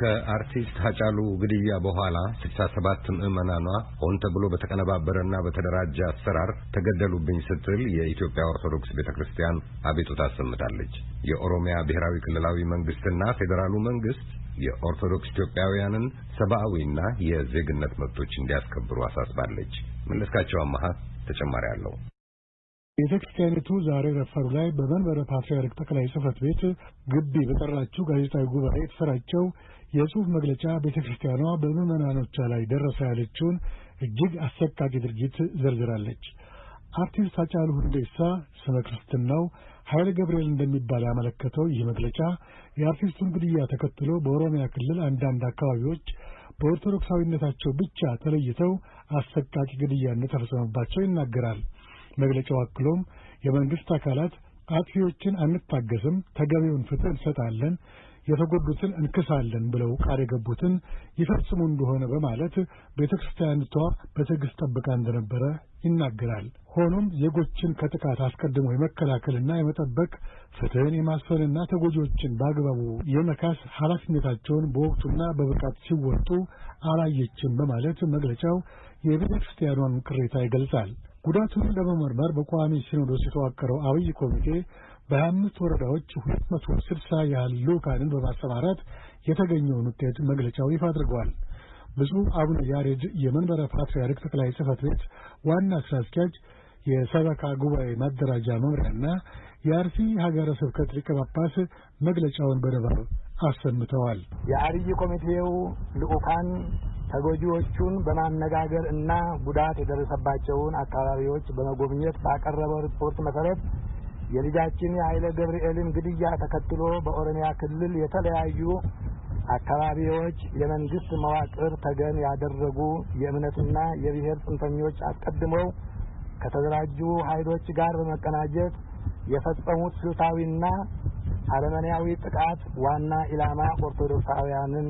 ከአርቲስት ሀጫሉ ግድያ በኋላ ስልሳ ሰባት ምዕመናኗ ሆን ተብሎ በተቀነባበረና በተደራጀ አሰራር ተገደሉብኝ ስትል የኢትዮጵያ ኦርቶዶክስ ቤተ ክርስቲያን አቤቱታ አሰምታለች። የኦሮሚያ ብሔራዊ ክልላዊ መንግስትና ፌዴራሉ መንግስት የኦርቶዶክስ ኢትዮጵያውያንን ሰብአዊና የዜግነት መብቶች እንዲያስከብሩ አሳስባለች። መለስካቸው አማሃ ተጨማሪ አለው። ቤተ ክርስቲያኒቱ ዛሬ ረፋዱ ላይ በመንበረ ፓትርያርክ ጠቅላይ ጽሕፈት ቤት ግቢ በጠራችው ጋዜጣዊ ጉባኤ የተሰራጨው የጽሑፍ መግለጫ ቤተ ክርስቲያኗ በምዕመናኖቿ ላይ ደረሰ ያለችውን እጅግ አሰቃቂ ድርጊት ዘርዝራለች። አርቲስት ሃጫሉ ሁንዴሳ ስመ ክርስትናው ኃይለ ገብርኤል እንደሚባል ያመለከተው ይህ መግለጫ የአርቲስቱን ግድያ ተከትሎ በኦሮሚያ ክልል አንዳንድ አካባቢዎች በኦርቶዶክሳዊነታቸው ብቻ ተለይተው አሰቃቂ ግድያ እንደተፈጸመባቸው ይናገራል። መግለጫው አክሎም የመንግሥት አካላት አጥፊዎችን አንታገስም፣ ተገቢውን ፍትሕ እንሰጣለን የተጎዱትን እንክሳለን ብለው ቃል የገቡትን ይፈጽሙ እንደሆነ በማለት ቤተ ክርስቲያኒቷ በትዕግሥት ጠብቃ እንደነበረ ይናገራል። ሆኖም ዜጎችን ከጥቃት አስቀድሞ የመከላከልና የመጠበቅ ፍትሕን የማስፈንና ተጎጂዎችን በአግባቡ የመካስ ኃላፊነታቸውን በወቅቱና በብቃት ሲወጡ አላየችም በማለት መግለጫው የቤተ ክርስቲያኗን ቅሬታ ይገልጻል። ጉዳቱን ለመመርመር በቋሚ ሲኖዶስ የተዋቀረው አብይ ኮሚቴ በሀያ አምስት ወረዳዎች ሁለት መቶ ስልሳ ያህል ልዑካንን በማሰማራት የተገኘውን ውጤት መግለጫው ይፋ አድርገዋል። ብፁዕ አቡነ ያሬድ የመንበረ ፓትርያርክ ጠቅላይ ጽሕፈት ቤት ዋና ሥራ አስኪያጅ የሰበካ ጉባኤ ማደራጃ መምሪያና የአርሲ ሀገረ ስብከት ሊቀ ጳጳስ መግለጫውን በንባብ አሰምተዋል። የአብይ ኮሚቴው ልዑካን ተጎጂዎቹን በማነጋገር እና ጉዳት የደረሰባቸውን አካባቢዎች በመጎብኘት ባቀረበው ሪፖርት መሰረት የልጃችን የኃይለ ገብርኤልን ግድያ ተከትሎ በኦሮሚያ ክልል የተለያዩ አካባቢዎች የመንግስት መዋቅር ተገን ያደረጉ የእምነትና የብሔር ጽንፈኞች አስቀድመው ከተደራጁ ኃይሎች ጋር በመቀናጀት የፈጸሙት ስልታዊና አረመኔያዊ ጥቃት ዋና ኢላማ ኦርቶዶክሳውያንን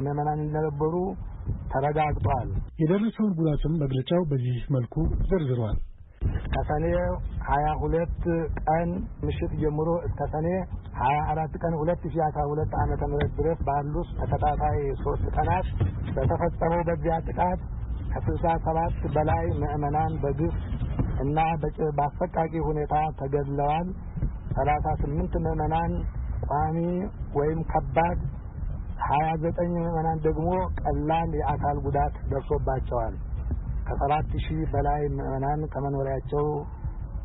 ምዕመናን እንደነበሩ ተረጋግጧል። የደረሰውን ጉዳትም መግለጫው በዚህ መልኩ ዘርዝሯል። ከሰኔ ሀያ ሁለት ቀን ምሽት ጀምሮ እስከ ሰኔ ሀያ አራት ቀን ሁለት ሺ አስራ ሁለት ዓመተ ምህረት ድረስ ባሉት ተከታታይ ሶስት ቀናት በተፈጸመው በዚያ ጥቃት ከስልሳ ሰባት በላይ ምዕመናን በግፍ እና በአሰቃቂ ሁኔታ ተገድለዋል። ሰላሳ ስምንት ምዕመናን ቋሚ ወይም ከባድ፣ ሀያ ዘጠኝ ምዕመናን ደግሞ ቀላል የአካል ጉዳት ደርሶባቸዋል። ከሰባት ሺህ በላይ ምዕመናን ከመኖሪያቸው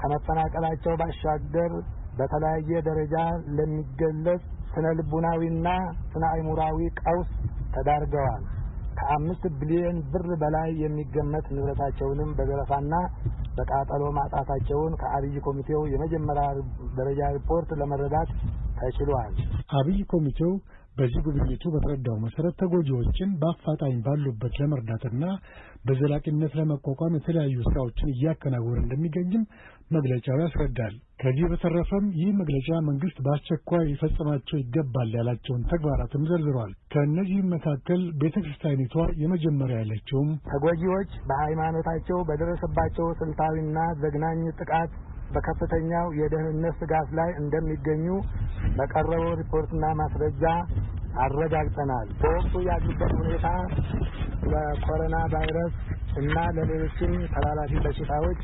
ከመፈናቀላቸው ባሻገር በተለያየ ደረጃ ለሚገለጽ ስነ ልቡናዊና ስነ አይሙራዊ ቀውስ ተዳርገዋል። ከአምስት ቢሊዮን ብር በላይ የሚገመት ንብረታቸውንም በዘረፋና በቃጠሎ ማጣታቸውን ከአብይ ኮሚቴው የመጀመሪያ ደረጃ ሪፖርት ለመረዳት ተችሏል። አብይ ኮሚቴው በዚህ ጉብኝቱ በተረዳው መሰረት ተጎጂዎችን በአፋጣኝ ባሉበት ለመርዳትና በዘላቂነት ለመቋቋም የተለያዩ ስራዎችን እያከናወነ እንደሚገኝም መግለጫው ያስረዳል። ከዚህ በተረፈም ይህ መግለጫ መንግስት በአስቸኳይ ሊፈጽማቸው ይገባል ያላቸውን ተግባራትም ዘርዝሯል። ከእነዚህም መካከል ቤተ ክርስቲያኒቷ የመጀመሪያ ያለችውም ተጎጂዎች በሃይማኖታቸው በደረሰባቸው ስልታዊና ዘግናኝ ጥቃት በከፍተኛው የደህንነት ስጋት ላይ እንደሚገኙ በቀረበው ሪፖርትና ማስረጃ አረጋግጠናል። በወቅቱ ያሉበት ሁኔታ ለኮሮና ቫይረስ እና ለሌሎችም ተላላፊ በሽታዎች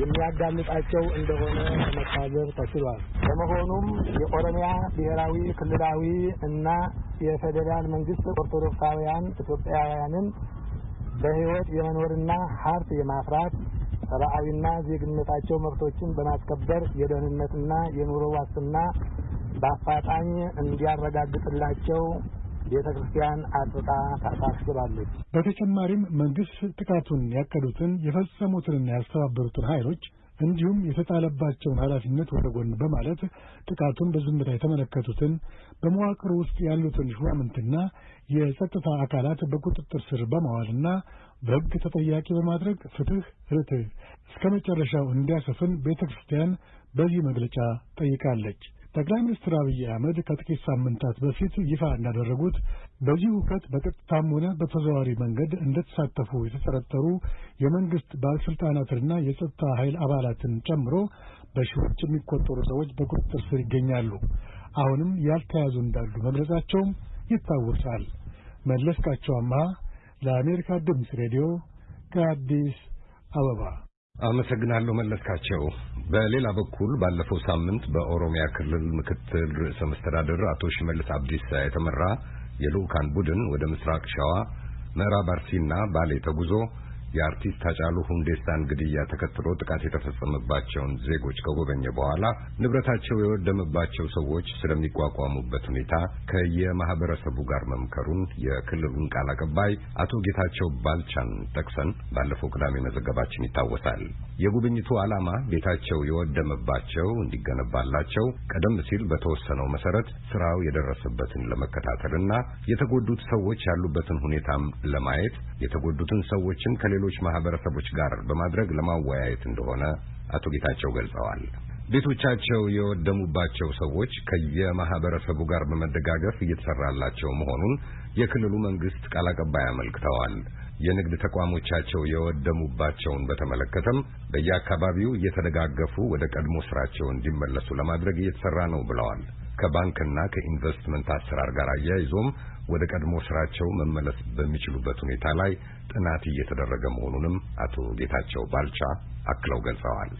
የሚያጋልጣቸው እንደሆነ ለመታዘብ ተችሏል። በመሆኑም የኦሮሚያ ብሔራዊ ክልላዊ እና የፌዴራል መንግስት ኦርቶዶክሳውያን ኢትዮጵያውያንን በሕይወት የመኖርና ሀብት የማፍራት ሰብአዊና ዜግነታቸው መብቶችን በማስከበር የደህንነትና የኑሮ ዋስትና በአፋጣኝ እንዲያረጋግጥላቸው ቤተ ክርስቲያን አጥብቃ ታሳስባለች። በተጨማሪም መንግስት ጥቃቱን ያቀዱትን የፈጸሙትንና ያስተባበሩትን ኃይሎች እንዲሁም የተጣለባቸውን ኃላፊነት ወደ ጎን በማለት ጥቃቱን በዝምታ የተመለከቱትን በመዋቅር ውስጥ ያሉትን ሹማምንትና የጸጥታ አካላት በቁጥጥር ስር በማዋልና በሕግ ተጠያቂ በማድረግ ፍትሕ፣ ርትዕ እስከ መጨረሻው እንዲያሰፍን ቤተ ክርስቲያን በዚህ መግለጫ ጠይቃለች። ጠቅላይ ሚኒስትር አብይ አህመድ ከጥቂት ሳምንታት በፊት ይፋ እንዳደረጉት በዚህ ሁከት በቀጥታም ሆነ በተዘዋዋሪ መንገድ እንደተሳተፉ የተጠረጠሩ የመንግሥት ባለሥልጣናትንና የጸጥታ ኃይል አባላትን ጨምሮ በሺዎች የሚቆጠሩ ሰዎች በቁጥጥር ስር ይገኛሉ። አሁንም ያልተያዙ እንዳሉ መግለጻቸውም ይታወሳል። መለስካቸው አምሃ ለአሜሪካ ድምፅ ሬዲዮ ከአዲስ አበባ አመሰግናለሁ መለስካቸው። በሌላ በኩል ባለፈው ሳምንት በኦሮሚያ ክልል ምክትል ርዕሰ መስተዳድር አቶ ሽመልስ አብዲሳ የተመራ የልዑካን ቡድን ወደ ምስራቅ ሸዋ፣ ምዕራብ አርሲና ባሌ ተጉዞ የአርቲስት ሃጫሉ ሁንዴሳን ግድያ ተከትሎ ጥቃት የተፈጸመባቸውን ዜጎች ከጎበኘ በኋላ ንብረታቸው የወደመባቸው ሰዎች ስለሚቋቋሙበት ሁኔታ ከየማህበረሰቡ ጋር መምከሩን የክልሉን ቃል አቀባይ አቶ ጌታቸው ባልቻን ጠቅሰን ባለፈው ቅዳሜ መዘገባችን ይታወሳል። የጉብኝቱ ዓላማ ቤታቸው የወደመባቸው እንዲገነባላቸው ቀደም ሲል በተወሰነው መሰረት ስራው የደረሰበትን ለመከታተልና የተጎዱት ሰዎች ያሉበትን ሁኔታም ለማየት የተጎዱትን ሰዎችን ከሌሎች ማህበረሰቦች ጋር በማድረግ ለማወያየት እንደሆነ አቶ ጌታቸው ገልጸዋል። ቤቶቻቸው የወደሙባቸው ሰዎች ከየማህበረሰቡ ጋር በመደጋገፍ እየተሰራላቸው መሆኑን የክልሉ መንግስት ቃል አቀባይ አመልክተዋል። የንግድ ተቋሞቻቸው የወደሙባቸውን በተመለከተም በየአካባቢው እየተደጋገፉ ወደ ቀድሞ ስራቸው እንዲመለሱ ለማድረግ እየተሰራ ነው ብለዋል። ከባንክና ከኢንቨስትመንት አሰራር ጋር አያይዞም ወደ ቀድሞ ስራቸው መመለስ በሚችሉበት ሁኔታ ላይ ጥናት እየተደረገ መሆኑንም አቶ ጌታቸው ባልቻ አክለው ገልጸዋል።